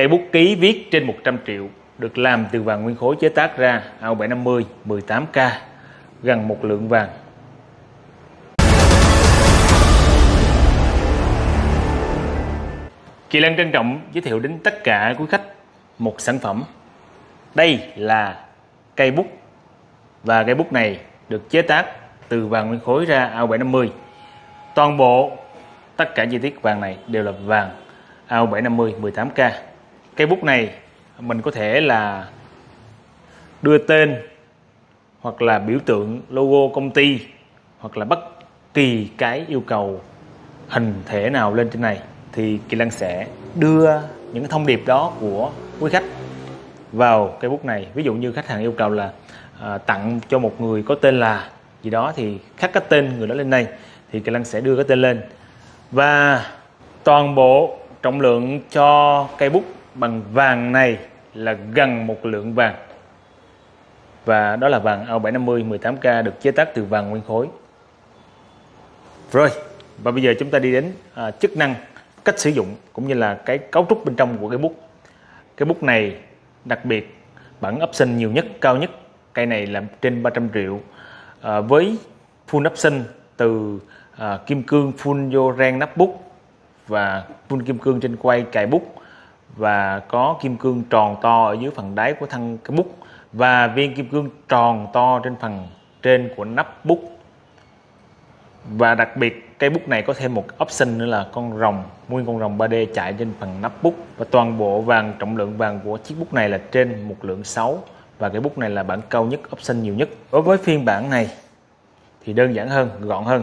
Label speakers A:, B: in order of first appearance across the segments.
A: cây bút ký viết trên 100 triệu được làm từ vàng nguyên khối chế tác ra AO750 18K gần một lượng vàng Kỳ Lân trân trọng giới thiệu đến tất cả quý khách một sản phẩm. Đây là cây bút và cây bút này được chế tác từ vàng nguyên khối ra AO750. Toàn bộ tất cả chi tiết vàng này đều là vàng AO750 18K. Cây bút này mình có thể là đưa tên hoặc là biểu tượng logo công ty hoặc là bất kỳ cái yêu cầu hình thể nào lên trên này thì Kỳ Lân sẽ đưa những thông điệp đó của quý khách vào cây bút này. Ví dụ như khách hàng yêu cầu là à, tặng cho một người có tên là gì đó thì khắc cái tên người đó lên đây thì Kỳ Lân sẽ đưa cái tên lên. Và toàn bộ trọng lượng cho cây bút bằng vàng này là gần một lượng vàng. Và đó là vàng AO750 18K được chế tác từ vàng nguyên khối. Rồi và bây giờ chúng ta đi đến à, chức năng cách sử dụng cũng như là cái cấu trúc bên trong của cái bút. Cái bút này đặc biệt bản option nhiều nhất cao nhất. Cây này là trên 300 triệu. À, với full option từ à, kim cương full vô ren nắp bút và full kim cương trên quay cài bút và có kim cương tròn to ở dưới phần đáy của thân cái bút. Và viên kim cương tròn to trên phần trên của nắp bút. Và đặc biệt cây bút này có thêm một option nữa là con rồng, nguyên con rồng 3D chạy trên phần nắp bút. Và toàn bộ vàng, trọng lượng vàng của chiếc bút này là trên một lượng 6 và cái bút này là bản cao nhất, option nhiều nhất. Đối với phiên bản này, thì đơn giản hơn, gọn hơn.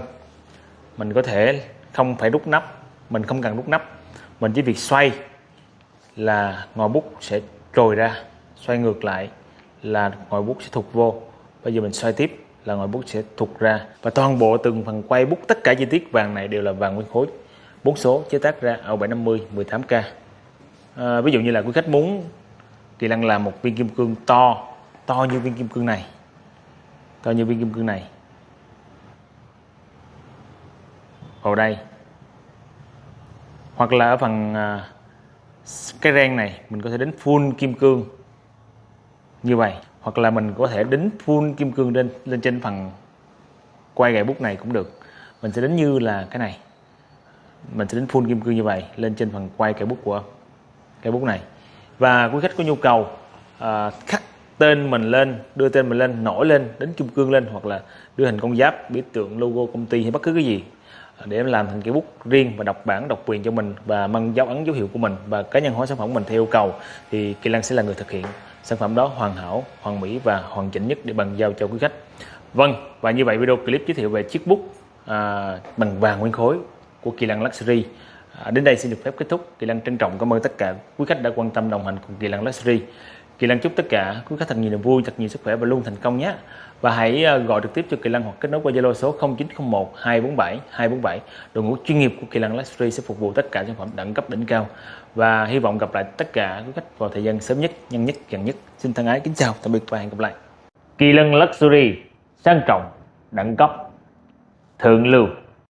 A: Mình có thể không phải rút nắp, mình không cần rút nắp. Mình chỉ việc xoay là ngòi bút sẽ trồi ra xoay ngược lại là ngòi bút sẽ thụt vô. Bây giờ mình xoay tiếp là ngòi bút sẽ thụt ra. Và toàn bộ từng phần quay bút tất cả chi tiết vàng này đều là vàng nguyên khối. Bốn số chế tác ra ở 750 18k à, ví dụ như là quý khách muốn Kỳ Lăng làm một viên kim cương to to như viên kim cương này to như viên kim cương này. Vào đây. Hoặc là ở phần à, cái ren này mình có thể đến full kim cương như vậy hoặc là mình có thể đính full kim cương lên lên trên phần quay gậy bút này cũng được. Mình sẽ đến như là cái này. Mình sẽ đến full kim cương như vậy lên trên phần quay cây bút của cây bút này. Và quý khách có nhu cầu à, khắc tên mình lên đưa tên mình lên nổi lên đến kim cương lên hoặc là đưa hình con giáp biểu tượng logo công ty hay bất cứ cái gì để làm thành cái bút riêng và đọc bản độc quyền cho mình và mang dấu ấn dấu hiệu của mình và cá nhân hóa sản phẩm của mình theo yêu cầu thì Kỳ Lan sẽ là người thực hiện sản phẩm đó hoàn hảo hoàn mỹ và hoàn chỉnh nhất để bàn giao cho quý khách. Vâng và như vậy video clip giới thiệu về chiếc bút à, bằng vàng nguyên khối của Kỳ Lan Luxury. À, đến đây xin được phép kết thúc. Kỳ Lan trân trọng cảm ơn tất cả quý khách đã quan tâm đồng hành cùng Kỳ Lan Luxury. Kỳ Lân chúc tất cả quý khách thật nhiều niềm vui, thật nhiều sức khỏe và luôn thành công nhé. Và hãy ờ, gọi trực tiếp cho Kỳ Lân hoặc kết nối qua Zalo số 0901 247 247 đội ngũ chuyên nghiệp của Kỳ Lân Luxury sẽ phục vụ tất cả sản phẩm đẳng cấp đỉnh cao. Và hy vọng gặp lại tất cả quý khách vào thời gian sớm nhất, nhanh nhất, gần nhất. Xin thân ái kính chào, tạm biệt và hẹn gặp lại. Kỳ Lân Luxury, sang trọng, đẳng cấp, thượng lưu.